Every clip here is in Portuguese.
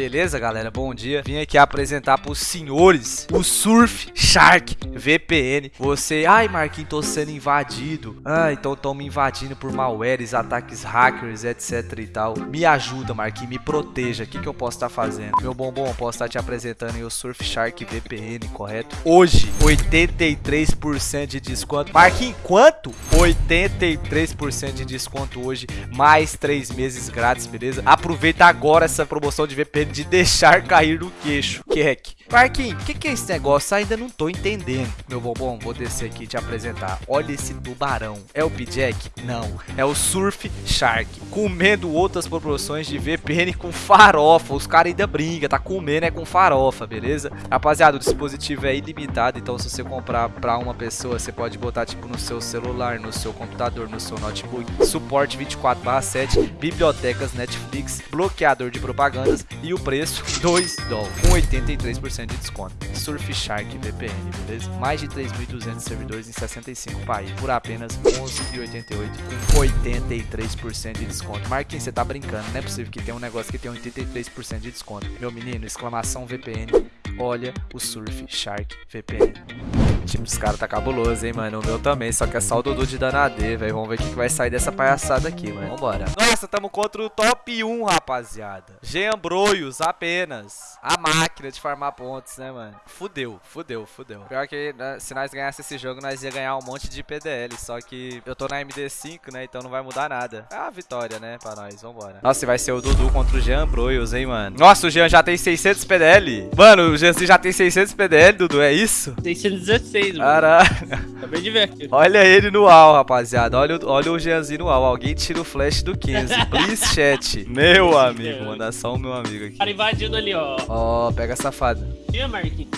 Beleza, galera? Bom dia. Vim aqui apresentar pros senhores o Surf Shark VPN. Você, ai, Marquinhos, tô sendo invadido. Ah, então estão me invadindo por malwares, ataques hackers, etc e tal. Me ajuda, Marquinhos, me proteja. O que, que eu posso estar tá fazendo? Meu bombom, posso estar tá te apresentando o Surf Shark VPN, correto? Hoje, 83% de desconto. Marquinhos, quanto? 83% de desconto hoje, mais 3 meses grátis, beleza? Aproveita agora essa promoção de VPN de deixar cair no queixo. Keck. Marquinhos, o que, que é esse negócio? Ainda não tô entendendo. Meu bombom, vou descer aqui e te apresentar. Olha esse tubarão. É o P-Jack? Não. É o Surf Shark. Comendo outras proporções de VPN com farofa. Os caras ainda brincam. Tá comendo é com farofa, beleza? Rapaziada, o dispositivo é ilimitado. Então se você comprar pra uma pessoa, você pode botar tipo no seu celular, no seu computador, no seu notebook. Suporte 24/7, bibliotecas Netflix, bloqueador de propagandas e o preço 2 dólares com 83% de desconto. Surfshark VPN, beleza? Mais de 3.200 servidores em 65 países por apenas 11,88 com 83% de desconto. Marquinhos, você tá brincando, não é possível que tenha um negócio que tenha 83% de desconto. Meu menino, exclamação VPN, olha o Surfshark VPN. Time dos caras tá cabuloso, hein, mano. O meu também, só que é só o Dudu de Danadê, velho. Vamos ver o que, que vai sair dessa palhaçada aqui, mano. Vambora. Nossa, tamo contra o top 1, rapaziada. Geambroios apenas. A máquina de farmar pontos, né, mano? Fudeu, fudeu, fudeu. Pior que né, se nós ganhássemos esse jogo, nós ia ganhar um monte de PDL. Só que eu tô na MD5, né, então não vai mudar nada. É a vitória, né, pra nós. Vambora. Nossa, e vai ser o Dudu contra o Jean Broios, hein, mano. Nossa, o Jean já tem 600 PDL. Mano, o Jean já tem 600 PDL, Dudu, é isso? 616, mano. Caraca. Acabei de ver aqui. Olha ele no UAU, rapaziada. Olha, o- olha o Jeanzinho no UAU. Alguém tira o flash do 15. Please, chat. Meu amigo. Mandar só o meu amigo aqui. Cara invadindo ali, ó. Ó, pega a safada. Tinha, Marquinhos.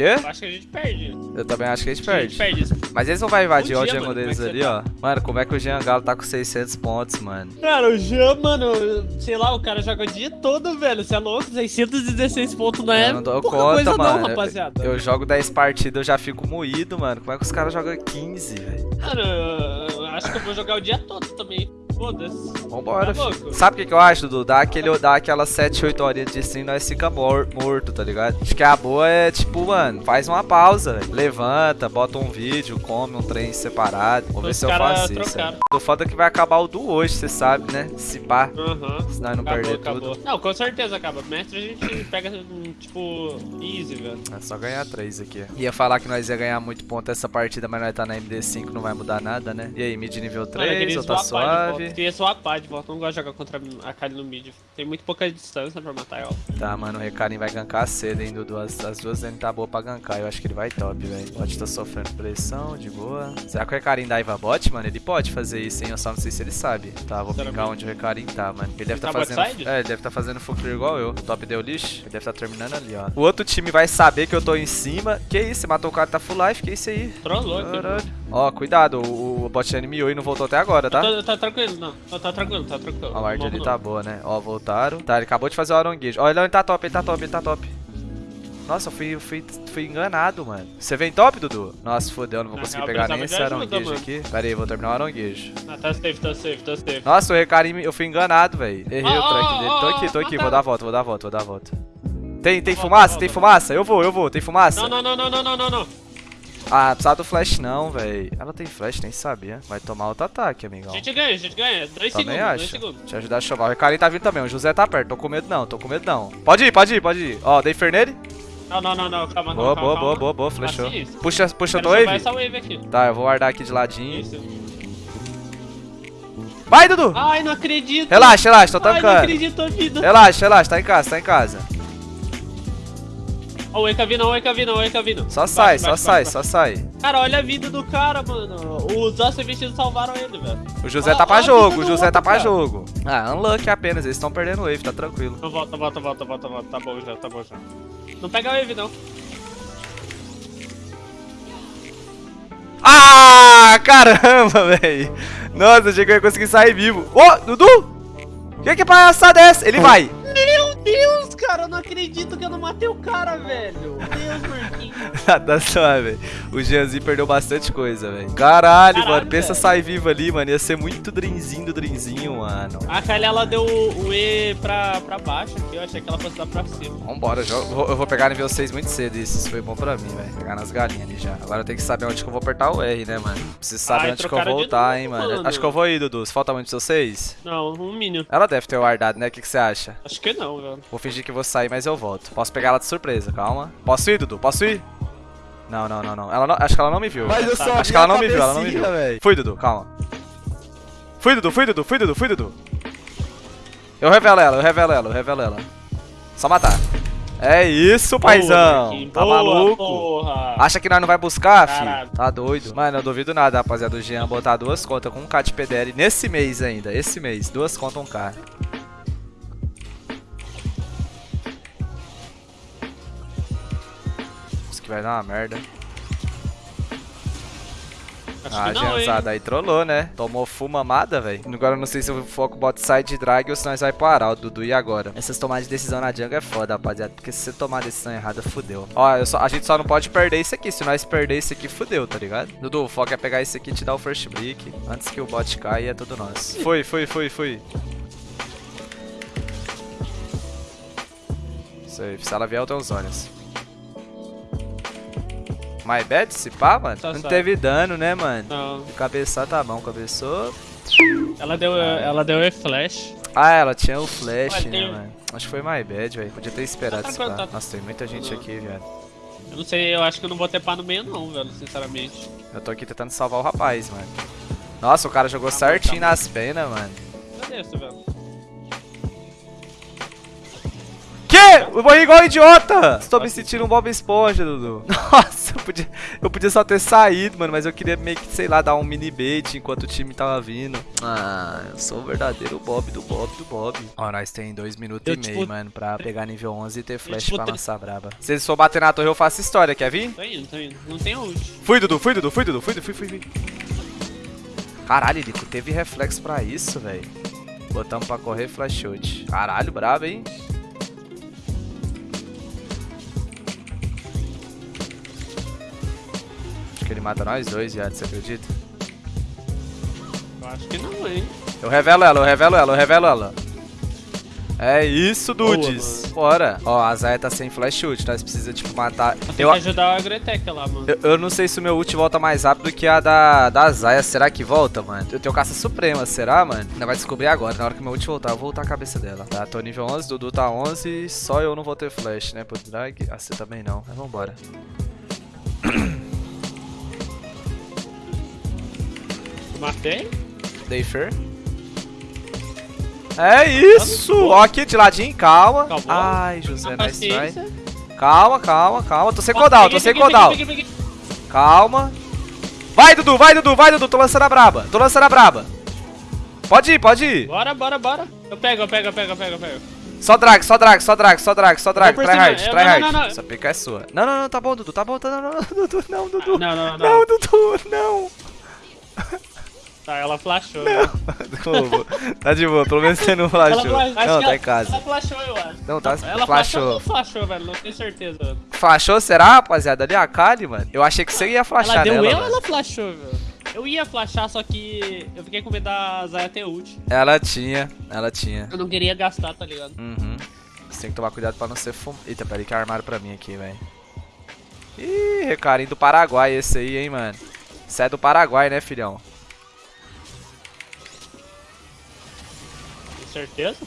O quê? Eu acho que a gente perde. Eu também acho que a gente A gente perde. perde. Mas eles não vão invadir o jungle mano, deles é ali, você ó. Mano, como é que o Jean Galo tá com 600 pontos, mano? Cara, o Jean, mano, sei lá, o cara joga o dia todo, velho. Você é louco? 616 pontos não é eu não dou pouca conta, coisa mano. não, rapaziada. Eu, eu jogo 10 partidas, eu já fico moído, mano. Como é que os caras jogam 15, velho? Mano, eu acho que eu vou jogar o dia todo também. Foda-se. Vambora, Tá? Sabe o que, que eu acho, Dudu? Dá, aquele, dá aquelas 7, 8 horinhas de stream, nós fica mor morto, tá ligado? Acho que a boa é, tipo, mano, faz uma pausa. Levanta, bota um vídeo, come um trem separado. Vou ver se eu faço isso. Do foda que vai acabar o do hoje, você sabe, né? Se pá, Aham. se nós não Acabou, perder acabou. tudo. Não, com certeza acaba. Mestre a gente pega, hum, tipo, easy, velho. É só ganhar 3 aqui. Ia falar que nós ia ganhar muito ponto essa partida, mas nós tá na MD5, não vai mudar nada, né? E aí, mid nível Mano, eu 3 queria ou tá swapar volta. Queria swapar de volta. Não gosto de jogar contra a Kali no mid. Tem muito pouca distância pra matar ela. Tá, mano, o Recarim vai gankar cedo, hein, Dudu. As, as duas dele tá boa pra gankar. Eu acho que ele vai top, velho. Pode tá sofrendo pressão, de boa. Será que o Recarim dá bot, mano? Ele pode fazer isso, hein? Eu só não sei se ele sabe. Tá, vou Será pingar onde o Recarim tá, mano. Ele deve tá, Tá fazendo. É, ele deve tá fazendo full clear igual eu. O top deu lixo. Ele deve tá terminando ali, ó. O outro time vai saber que eu tô em cima. Que isso? Você matou o cara tá full life? Que isso aí? Trollou. Caralho. Ó, cuidado. O, o bot miou e não voltou até agora, tá? Tá, tá tranquilo, não. Tá, tá tranquilo, tá tranquilo. A ward ali tá boa, né? Ó, voltaram. Tá, ele acabou de fazer o aronguejo. Ó, ele, tá top, ele tá top, ele tá top. Nossa, eu fui, eu fui, fui enganado, mano. Você vem top, Dudu? Nossa, fodeu, não vou conseguir pegar nem esse aronguejo aqui. Pera aí, vou terminar o aronguejo. Ah, tá safe, tá safe, tá safe. Nossa, o Recarim, eu fui enganado, velho. Errei Ó, o track ó, dele. ó, Tô aqui, tô aqui, mataram. vou dar a volta, vou dar a volta, vou dar a volta. Tem, tem fumaça? Tem fumaça? Eu vou, eu vou. Tem fumaça? Não, não, não, não, não, não, não, não. Ah, precisa do flash não, velho. Ela tem flash, nem sabia. Vai tomar outro ataque, amigão. A gente ganha, a gente ganha. Dois Também segundos, dois acho. segundos. Deixa eu ajudar a chovar. O Recarim tá vindo também. O José tá perto. Tô com medo não, tô com medo não. Pode ir, pode ir, pode ir. Ó, dei Fernele. Não, não, não, não, calma, não, Boa, calma, boa, calma. boa, boa, boa. Flechou. Assim. Puxa, puxa salvar wave. essa wave aqui. Tá, eu vou guardar aqui de ladinho. Isso. Vai, Dudu! Ai, não acredito. Relaxa, relaxa, tô Ai, não tancando. acredito a vida. Relaxa, relaxa, tá em casa, tá em casa. Ó, o Eka vindo, ó, o Eka vindo, ó, o Eka vindo. Só sai, baixo, só baixo, sai, baixo. só sai. Cara, olha a vida do cara, mano. Os nossos vestidos salvaram ele, velho. O José tá pra jogo, o José tá outro, pra cara. jogo. Ah, unlucky apenas, eles estão perdendo wave, tá tranquilo. Não, volta, volta, volta, volta, volta. Tá bom já, tá bom já. Não pega a wave, não. Ah, caramba, velho. Nossa, achei que eu ia conseguir sair vivo. Ô, Dudu! Que que palhaçada é essa? Ele vai. Meu Deus, cara. eu não acredito que eu não matei o cara, velho. Deus, Marquinhos. Nada só, velho. O Jeanzinho perdeu bastante coisa, velho. Caralho, Caralho, mano. Pensa velho. sair vivo ali, mano. Ia ser muito drinzinho do drinzinho, mano. A Kylie, ela deu o E pra, pra baixo aqui, eu achei que ela fosse dar pra cima. Vambora, jo- vou- eu vou pegar nível 6 muito cedo. Isso, isso foi bom pra mim, velho. Pegar nas galinhas ali já. Agora eu tenho que saber onde que eu vou apertar o R, né, mano? Preciso saber Ai, onde que eu vou de voltar, novo, hein, mano. mano. Acho que eu vou ir, Dudu. Se falta muito seu 6. Não, um mínimo. Ela deve ter guardado, né? O que, que você acha? Acho que não, velho. Vou fingir que vou sair, mas eu volto. Posso pegar ela de surpresa, calma. Posso ir, Dudu? Posso ir? Não, não, não, não. Ela não- acho que ela não me viu. Mas eu só acho que ela não me viu, ela não me viu. cabecinha, véi. Fui, Dudu, calma. Fui, Dudu, fui, Dudu, fui, Dudu, fui, Dudu. Eu revelo ela, eu revelo ela, eu revelo ela. Só matar. É isso, paizão. Marquinhos. Tá Boa, maluco? Porra. Acha que nós não vai buscar, filho? Caralho. Tá doido. Mano, eu duvido nada, rapaziada, do Jean botar duas contas com um K de PDL nesse mês ainda. Esse mês. Duas contas, um K. vai dar uma merda. Acho Ah, hein. Jeanzada, aí trollou, né? Tomou fumamada, velho. Agora eu não sei se eu foco bot side drag ou se nós vai parar o Dudu e agora. Essas tomadas de decisão na jungle é foda, rapaziada. Porque se você tomar a decisão errada, fudeu. Ó, só- a gente só não pode perder isso aqui. Se nós perder isso aqui, fudeu, tá ligado? Dudu, o foco é pegar esse aqui e te dar o first break. Antes que o bot caia, é tudo nosso. Foi, foi, foi, foi. Safe. Se ela vier, eu tenho os olhos. My bad, se pá, mano? Tá não certo. teve dano, né, mano? Não. Cabeçar tá bom, cabeçou. Ela deu, ela deu E flash. Ah, ela tinha o flash, Ué, né, tem- mano? Acho que foi my bad, velho. Podia ter esperado Tá pá. tá- Nossa, tem muita gente aqui, velho. Eu não sei, eu acho que eu não vou ter pá no meio não, velho, sinceramente. Eu tô aqui tentando salvar o rapaz, mano. Nossa, o cara jogou Tá certinho tá bom. nas penas, mano. Cadê isso, velho? Que? Eu morri igual idiota! Estou me sentindo um Bob Esponja, Dudu. Nossa, podia, eu podia só ter saído, mano, mas eu queria meio que, sei lá, dar um mini bait enquanto o time tava vindo. Ah, eu sou o verdadeiro Bob do Bob do Bob. Ó, nós tem dois minutos Eu, e meio, tipo, mano, pra pegar nível 11 e ter flash tipo, pra lançar braba. Se eles for bater na torre, eu faço história, quer vir? Tô indo, tô indo. Não tem ult. Fui, Dudu, fui, Dudu, fui, Dudu, fui, fui, fui, fui. Caralho, Lico, teve reflexo pra isso, velho. Botamos pra correr flash shot. Caralho, brabo, hein? Ele mata nós dois, viado, você acredita? Eu acho que não, hein. Eu revelo ela, eu revelo ela, eu revelo ela. É isso, Boa, dudes. Bora. Ó, a Zaya tá sem flash shoot, nós precisamos, tipo, matar... Tem Eu, que ajudar o Agretec lá, mano. eu, eu não sei se o meu ult volta mais rápido que a da, da Zaya. Será que volta, mano? Eu tenho caça suprema, será, mano? Ainda vai descobrir agora. Na hora que meu ult voltar, eu vou voltar a cabeça dela. Tá, tô nível 11, Dudu tá 11. Só eu não vou ter flash, né? Pro drag. Ah, você também não. Mas vambora. Matei? Dei fair. É isso! Ó, aqui de ladinho, calma. Calma. Ai, José, Na nice try. Calma, calma, calma. Tô sem cooldown, tô sem cooldown. Calma. Vai, Dudu, vai, Dudu, vai, Dudu. Tô lançando a braba. Tô lançando a braba. Pode ir, pode ir. Bora, bora, bora. Eu pego, eu pego, eu pego, eu pego, eu pego. Só drag, só drag, só drag, só drag, só drag. Try hard, try não, hard. não, não. Essa pica é sua. Não, não, não, tá bom, Dudu, tá bom, tá, não, não, não, Dudu, não, Dudu. Não, não, não. Não, Dudu, não. Tá, ela flashou. Como? Tá de boa, pelo menos você não Ela flashou. fla- acho Não, tá ela- em casa. Ela flashou, eu acho. Não, tá, Ela flashou ou flashou, velho? Não tenho certeza. Flashou, será, rapaziada? Ali a Kali, mano. Eu achei que você ia flashar Ela deu nela, eu ou velho. ela flashou, velho? Eu ia flashar, só que eu fiquei com medo da Zaya ter ult. Ela tinha, ela tinha. Eu não queria gastar, tá ligado? Uhum. Você tem que tomar cuidado pra não ser fum... Eita, peraí que armaram pra mim aqui, velho. Ih, recarinho do Paraguai esse aí, hein, mano. Você é do Paraguai, né, filhão? Certeza.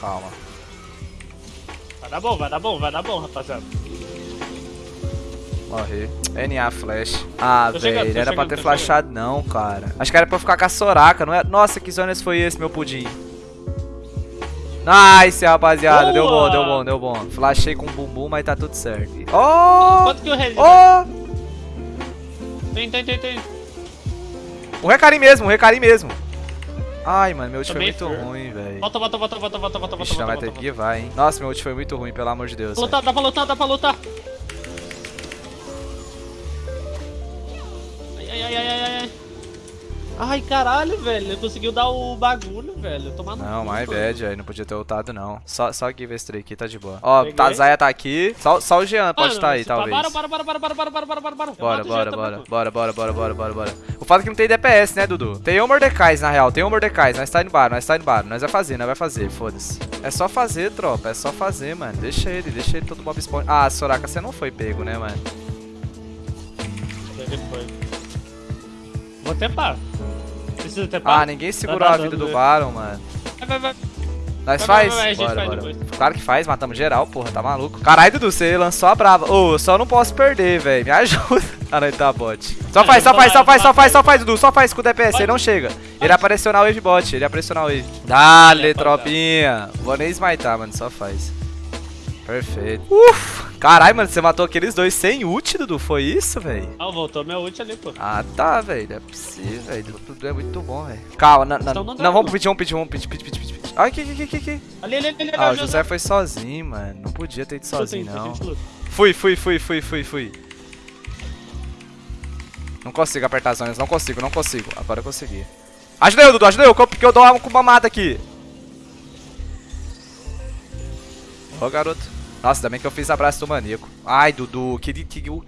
Calma. Vai dar bom, vai dar bom, vai dar bom, rapaziada. Morri. NA flash. Ah, velho, era pra ter flashado não, cara. Acho que era pra eu ficar com a Soraka, não é? Nossa, que zonas foi esse, meu pudim? Nice, rapaziada. Deu bom, Boa! deu bom, deu bom. Flashei com bumbum, mas tá tudo certo. Oh! Quanto que o Rezi? Oh! Tem, tem, tem, tem. O recarim mesmo, o recarim mesmo. Ai, mano, meu ult foi muito ruim, velho. Volta, volta, volta, volta, volta, volta, volta, Ixi, não vai ter que vai, hein. Nossa, meu ult foi muito ruim, pelo amor de Deus. volta. velho. Lutar, dá pra lutar, dá pra lutar. Ai, caralho, velho. Ele conseguiu dar o bagulho, velho. Tomar no Não, my bad, aí não podia ter ultado não. Só, só give esse trem aqui, tá de boa. Ó, Peguei. tá, Zaya tá aqui. Só, só o Jean pode estar aí, talvez. Bora, bora, bora, bora, bora, bora, bora, bora, bora. Bora, bora, bora, também, bora, bora, bora, bora, bora, bora. O fato é que não tem DPS, né, Dudu? Tem o Mordecais, na real, tem o Mordecais. Nós tá indo bar, nós tá indo bar. Nós vai fazer, nós vai fazer, foda-se. É só fazer, tropa, é só fazer, mano. Deixa ele, deixa ele todo mob spawn. Ah, Soraka, você não foi pego, né, mano? Ele foi. Vou tepar. Precisa tepar? Ah, ninguém segurou tá a vida do? Baron, mano. Vai, vai, vai. Nós Vai, faz? vai, vai, bora, faz bora. Claro que faz, matamos geral, porra, tá maluco. Caralho, Dudu, você lançou a brava. Ô, eu só não posso perder, velho. Me ajuda. Ah, não, ele tá bot. Só faz, só faz, só faz, só faz, só faz, Dudu. Só faz com o DPS, ele não chega. Ele pressionar o wave bot, ele pressionar o wave. Dale, tropinha. Vou nem smitar, mano, só faz. Perfeito. Uf! Caralho, mano, você matou aqueles dois sem ult, Dudu. Foi isso, velho? Ah, voltou meu ult ali, pô. Ah, tá, velho. Não é possível, velho. Tudo é muito bom, velho. Calma, não, não, Estão não, no vamos pedir, vamos pedir, vamos pedir, pedir, pedir, pedir. Ai, que, que, que, que, que. Ali, ali, ali, ali. Ah, o José foi sozinho, mano. Não podia ter ido sozinho, não. Fui, fui, fui, fui, fui, fui. Não consigo apertar as zonas, não consigo, não consigo. Agora eu consegui. Ajuda eu, Dudu, ajuda eu, que eu dou uma com uma mata aqui. Ô, garoto. Nossa, também que eu fiz abraço do maníaco. Ai, Dudu, que... que, que,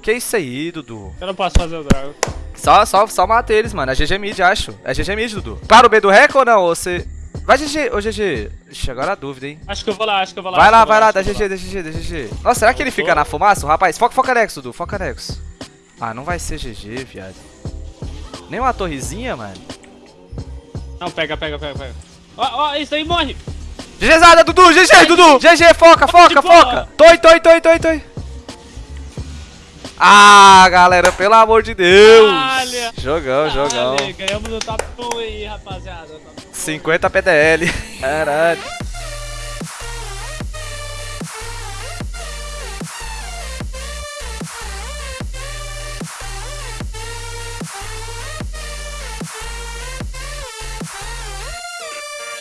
que é isso aí, Dudu? Eu não posso fazer o drago. Só, só, só mata eles, mano. É GG mid, acho. É GG mid, Dudu. Claro o B do rec ou não? Ou você... Vai GG, ô GG. Ixi, agora a dúvida, hein. Acho que eu vou lá, acho que eu vou lá. Vai lá, vai lá, dá GG, dá GG, dá GG. Nossa, será que ele fica na fumaça, rapaz? Foca, foca Nexo, Dudu, foca Nexo. Ah, não vai ser GG, viado. Nem uma torrezinha, mano. Não, pega, pega, pega, pega. Ó, ó, isso aí morre. GGzada, Dudu, GG, Dudu. GG, foca, foca, foca. Toi, toi, toi, toi, toi. Ah, galera, pelo amor de Deus. Olha. Jogão, jogão. Olha, ganhamos o top 1 aí, rapaziada. Top 1. 50 PDL. Caralho.